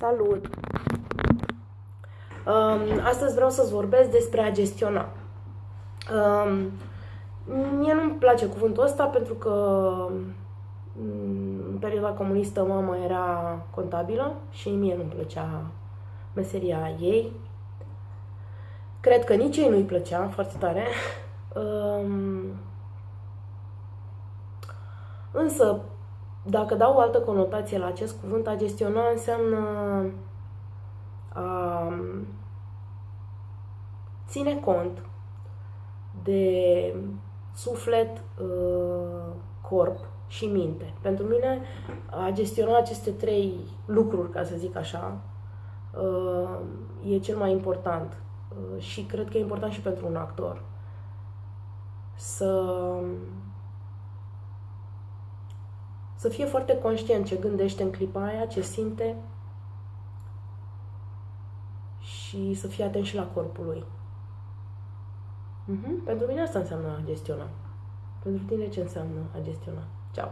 Salut! Um, astăzi vreau să-ți vorbesc despre a gestiona. Um, mie nu-mi place cuvântul ăsta pentru că mm, în perioada comunistă mama era contabilă și mie nu-mi plăcea meseria ei. Cred că nici ei nu-i plăcea foarte tare. Um, însă, dacă dau o altă conotație la acest cuvânt, a gestiona înseamnă a ține cont de suflet, uh, corp și minte. Pentru mine, a gestiona aceste trei lucruri, ca să zic așa, uh, e cel mai important. Uh, și cred că e important și pentru un actor. Să să fie foarte conștient ce gândește în clipa aia, ce simte și să fie atent și la corpul lui. Mm-hmm. Pentru mine asta înseamnă a gestiona. Pentru tine ce înseamnă a gestiona? Ciao!